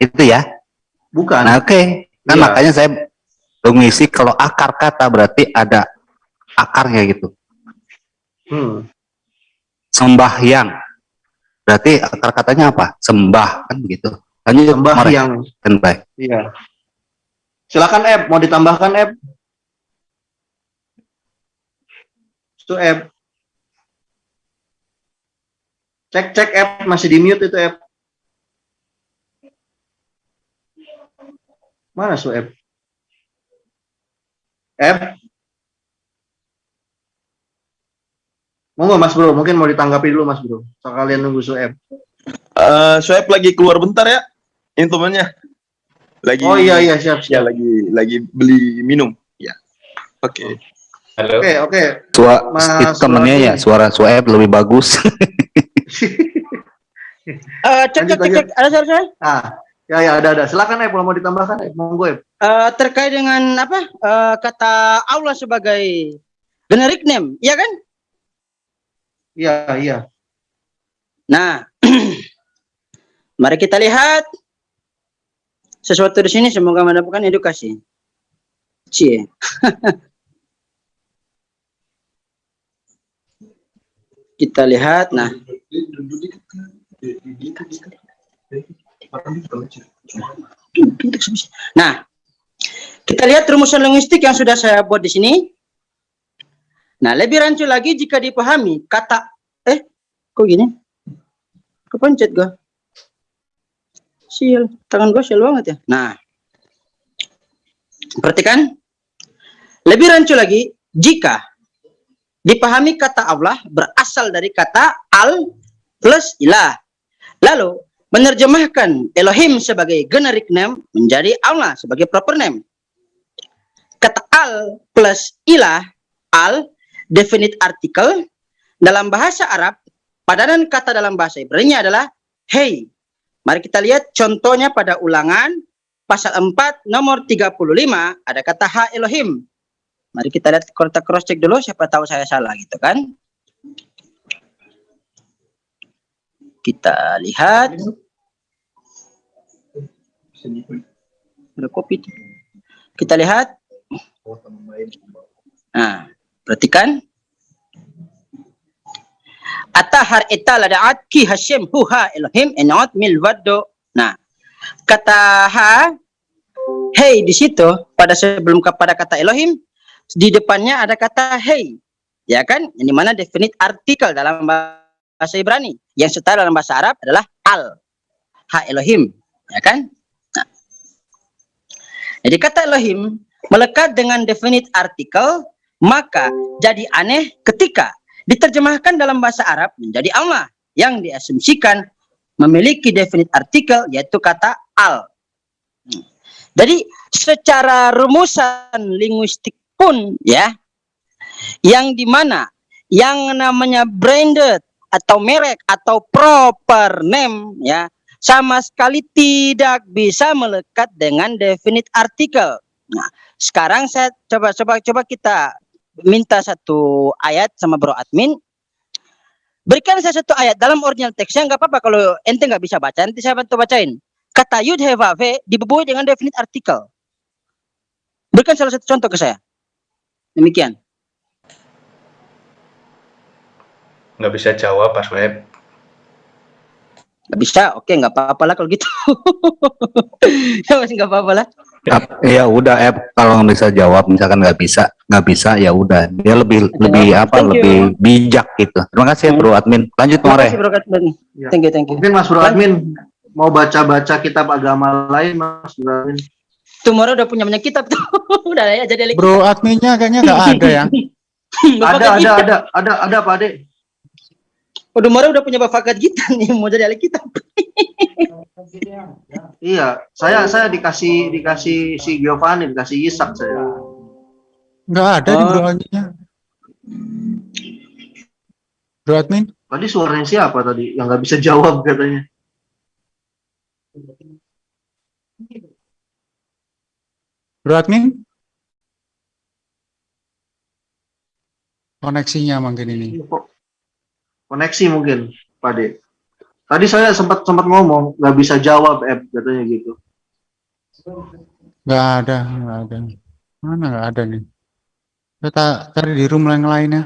Itu ya? Bukan. Nah, oke. Okay. Kan Iya. makanya saya mengisi kalau akar kata berarti ada akarnya gitu. Hmm. Sembahyang. Berarti akar katanya apa? Sembah kan begitu. Lanjut Sembah yang Standby. iya. Silakan Eb, mau ditambahkan Eb? Itu Eb. Cek cek Eb masih di mute itu Eb. Mana su Eb? Eb? Monggo Mas Bro, mungkin mau ditanggapi dulu Mas Bro. Sekalian nunggu su Eb. Eh, Soeb lagi keluar bentar ya, instrumennya. Lagi. Oh iya iya siap Ya siap. lagi lagi beli minum. Ya. Oke. Halo. Oke oke. Sua, Mas itu temennya ya, suara Sueb lebih bagus. Eh, cek, cek, cek, cek, ada suara saya? Ah, ya ya ada ada. Silakan Eb, kalau mau ditambahkan Eb, monggo Eb. Eh, terkait dengan apa eh, kata Allah sebagai generic name, iya kan? Iya iya. Nah, mari kita lihat sesuatu di sini semoga mendapatkan edukasi. Cie. kita lihat, nah, nah, kita lihat rumusan linguistik yang sudah saya buat di sini. Nah, lebih rancu lagi jika dipahami kata, eh, kok gini? Kepencet gua. Sial, tangan gua sial banget ya. Nah, perhatikan. Lebih rancu lagi jika dipahami kata Allah berasal dari kata al plus ilah. Lalu menerjemahkan Elohim sebagai generic name menjadi Allah sebagai proper name. Kata al plus ilah, al definite article dalam bahasa Arab padanan kata dalam bahasa Ibrani adalah hey. Mari kita lihat contohnya pada ulangan pasal 4 nomor 35 ada kata ha Elohim. Mari kita lihat kita cross check dulu siapa tahu saya salah gitu kan. Kita lihat ada kopi. Kita lihat. Nah, perhatikan. Atahar itala da'at ki Hashem huha Elohim enot milwado. Nah, kata ha hey di situ pada sebelum kepada kata Elohim di depannya ada kata hey. Ya kan? Yang di mana definite artikel dalam bahasa Ibrani. Yang setara dalam bahasa Arab adalah al. Ha Elohim. Ya kan? Nah. Jadi kata Elohim melekat dengan definite artikel maka jadi aneh ketika diterjemahkan dalam bahasa Arab menjadi Allah yang diasumsikan memiliki definite artikel yaitu kata al. Hmm. Jadi secara rumusan linguistik pun ya yang di mana yang namanya branded atau merek atau proper name ya sama sekali tidak bisa melekat dengan definite article. Nah, sekarang saya coba coba coba kita minta satu ayat sama Bro Admin. Berikan saya satu ayat dalam original teksnya nggak apa-apa kalau ente nggak bisa baca nanti saya bantu bacain. Kata yud hevave diboboi dengan definite article. Berikan salah satu contoh ke saya. Demikian. Nggak bisa jawab Pak Web. Nggak bisa, oke nggak apa-apa lah kalau gitu. ya masih nggak apa-apa lah. Ya udah Ep kalau nggak bisa jawab misalkan nggak bisa nggak bisa ya udah dia lebih lebih apa Thank you. lebih bijak gitu terima kasih ya bro admin lanjut Terima More kasih Bro Katban. Ya. Thank you, thank you. Mungkin Mas Bro Admin mau baca-baca kitab agama lain Mas Bro Admin. Tomorrow udah punya banyak kitab tuh. udah ya jadi Bro adminnya kayaknya nggak ada ya. Ada ada kita. ada ada ada Pak Ade. Oh, Tomorrow udah punya bakat kita nih mau jadi ahli kitab. Iya, saya saya dikasih dikasih si Giovanni, dikasih Yisak saya. Nggak ada di Oh. bro admin, Tadi suaranya siapa tadi yang nggak bisa jawab katanya? bro admin. Koneksinya mungkin ini. Kok Koneksi mungkin, Pak Ade. Tadi saya sempat sempat ngomong nggak bisa jawab, Eb, katanya gitu. Nggak ada, nggak ada. Mana nggak ada nih? Kita cari di room yang lainnya.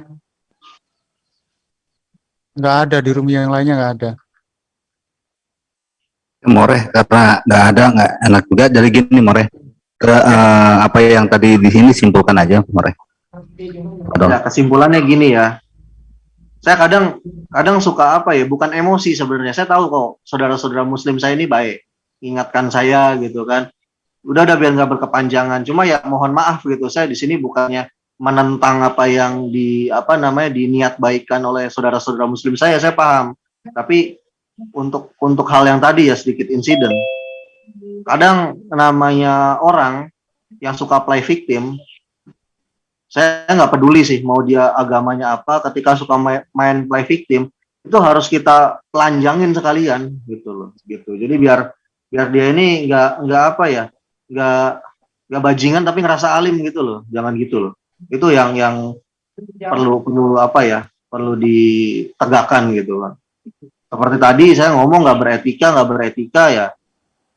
Nggak ada di room yang lainnya nggak ada. Moreh karena nggak ada nggak enak juga jadi gini Moreh ke eh, apa yang tadi di sini simpulkan aja Moreh. Ya, kesimpulannya gini ya. Saya kadang kadang suka apa ya, bukan emosi sebenarnya. Saya tahu kok saudara-saudara muslim saya ini baik. Ingatkan saya gitu kan. Udah udah biar nggak berkepanjangan. Cuma ya mohon maaf gitu. Saya di sini bukannya menentang apa yang di apa namanya diniat baikkan oleh saudara-saudara muslim saya, saya paham. Tapi untuk untuk hal yang tadi ya sedikit insiden. Kadang namanya orang yang suka play victim, saya nggak peduli sih mau dia agamanya apa, ketika suka ma- main play victim itu harus kita telanjangin sekalian gitu loh, gitu. Jadi biar biar dia ini nggak nggak apa ya, nggak nggak bajingan tapi ngerasa alim gitu loh, jangan gitu loh. Itu yang yang perlu perlu apa ya, perlu ditegakkan gitu kan seperti tadi saya ngomong nggak beretika nggak beretika ya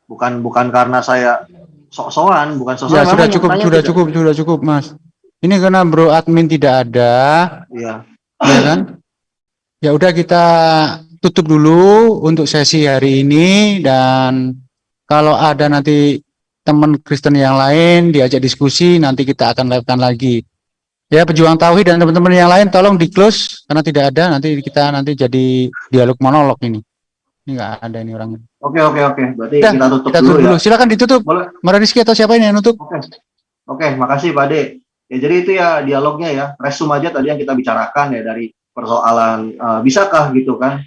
bukan bukan karena saya sok-sokan bukan sok-sokan Ya sudah cukup, sudah tidak. cukup, sudah cukup Mas. Ini karena Bro admin tidak ada, Iya. ya kan? Ya udah kita tutup dulu untuk sesi hari ini dan kalau ada nanti teman Kristen yang lain diajak diskusi nanti kita akan lakukan lagi. Ya pejuang tauhid dan teman-teman yang lain tolong di close karena tidak ada nanti kita nanti jadi dialog monolog ini. Ini nggak ada ini orangnya. oke oke oke berarti Udah, kita tutup Kita dulu tutup ya dulu. Silakan ditutup. boleh Mara Rizky atau siapa ini yang nutup? oke oke makasih Pak Ade ya jadi itu ya dialognya ya. Resum aja tadi yang kita bicarakan ya dari persoalan eh, bisakah gitu kan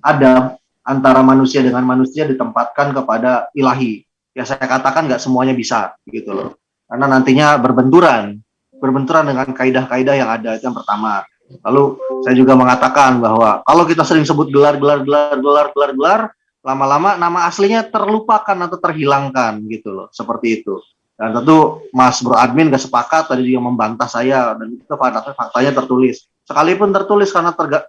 ada antara manusia dengan manusia ditempatkan kepada ilahi. Ya saya katakan nggak semuanya bisa gitu loh. Karena nantinya berbenturan berbenturan dengan kaidah-kaidah yang ada itu yang pertama. Lalu saya juga mengatakan bahwa kalau kita sering sebut gelar gelar gelar gelar gelar gelar lama-lama nama aslinya terlupakan atau terhilangkan gitu loh seperti itu dan tentu Mas Bro Admin gak sepakat tadi juga membantah saya dan itu faktanya, faktanya tertulis. Sekalipun tertulis karena terga,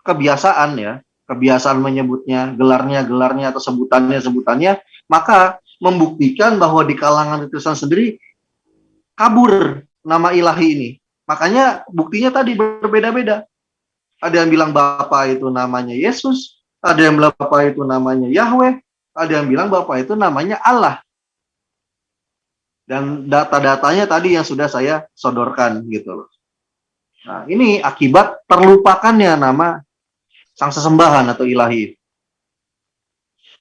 kebiasaan ya kebiasaan menyebutnya gelarnya gelarnya atau sebutannya sebutannya maka membuktikan bahwa di kalangan Kristen sendiri kabur nama ilahi ini. Makanya buktinya tadi berbeda-beda. Ada yang bilang Bapak itu namanya Yesus ada yang bilang Bapak itu namanya Yahweh ada yang bilang Bapak itu namanya Allah dan data-datanya tadi yang sudah saya sodorkan gitu loh. Nah, ini akibat terlupakannya nama sang sesembahan atau ilahi.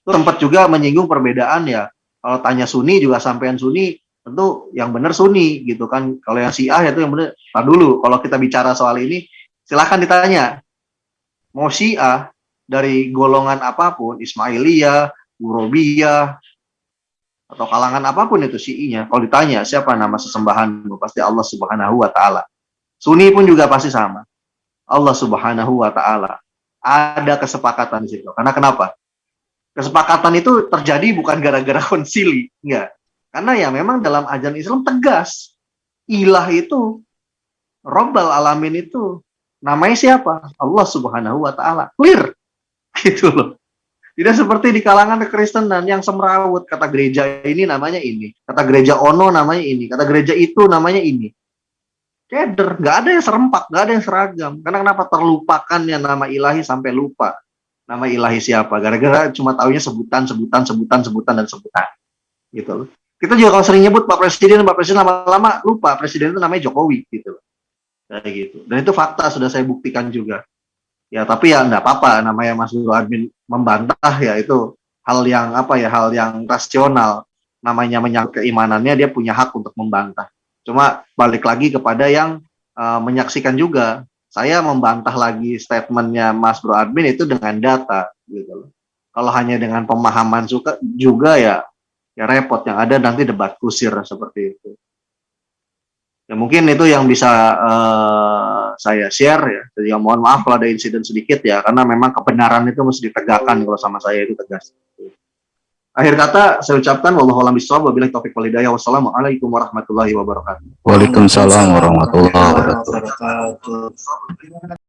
Tempat juga menyinggung perbedaan ya. Kalau tanya Sunni juga sampean Sunni, tentu yang benar Sunni gitu kan. Kalau yang Syiah itu yang benar. Nah dulu, kalau kita bicara soal ini, silahkan ditanya. Mau Syiah dari golongan apa pun, Ismailiyah, Urobiyah, atau kalangan apa pun itu Syiinya, kalau ditanya siapa nama sesembahan, pasti Allah Subhanahu wa taala. Sunni pun juga pasti sama. Allah Subhanahu wa taala. Ada kesepakatan di situ. Karena kenapa? Kesepakatan itu terjadi bukan gara-gara konsili, enggak. Karena ya memang dalam ajaran Islam tegas. Ilah itu Rabbal alamin itu namanya siapa? Allah Subhanahu wa taala. Clear. Gitu loh. Tidak seperti di kalangan kekristenan yang semrawut kata gereja ini namanya ini, kata gereja ono namanya ini, kata gereja itu namanya ini. Keder, nggak ada yang serempak, nggak ada yang seragam. Karena kenapa terlupakannya nama ilahi sampai lupa nama ilahi siapa? Gara-gara cuma taunya sebutan, sebutan, sebutan, sebutan dan sebutan. Gitu loh. Kita juga kalau sering nyebut Pak Presiden, Pak Presiden lama-lama lupa Presiden itu namanya Jokowi gitu loh. Kayak gitu. Dan itu fakta sudah saya buktikan juga. Ya tapi ya nggak apa-apa namanya Mas Guru Admin membantah ya itu hal yang apa ya hal yang rasional namanya menyangkut keimanannya dia punya hak untuk membantah. Cuma balik lagi kepada yang uh, menyaksikan juga saya membantah lagi statementnya Mas Bro Admin itu dengan data gitu loh. Kalau hanya dengan pemahaman suka juga ya ya repot yang ada nanti debat kusir seperti itu. Ya mungkin itu yang bisa uh, saya share ya. Jadi ya, mohon maaf kalau ada insiden sedikit ya, karena memang kebenaran itu mesti ditegakkan kalau sama saya itu tegas. Akhir kata saya ucapkan wallahu a'lam bishawab wabillahi taufik wal hidayah wassalamualaikum warahmatullahi wabarakatuh. Waalaikumsalam warahmatullahi wabarakatuh.